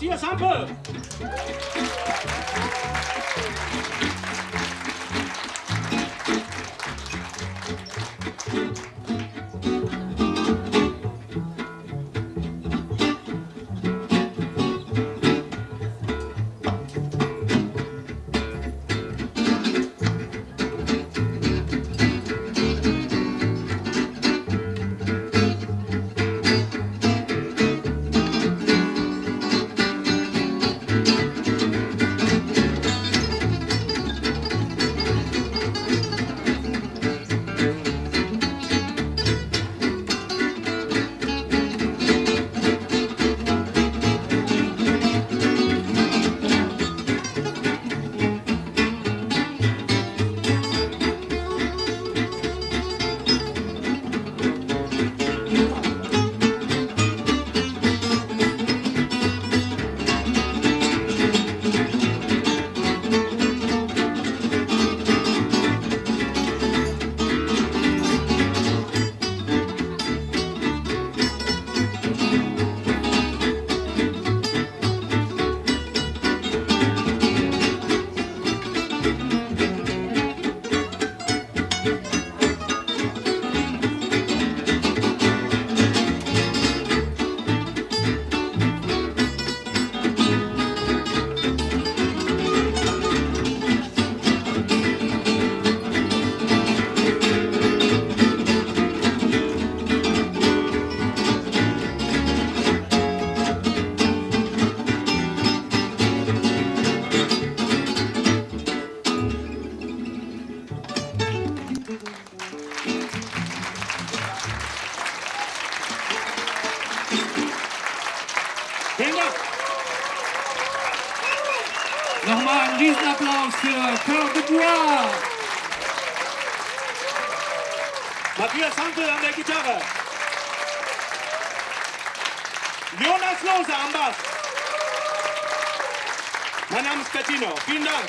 Mathias Hampe. Riesenapplaus für Carl Dubois. Matthias Hampel an der Gitarre. Jonas Lose am Bass. Mein Name ist Bettino. Vielen Dank.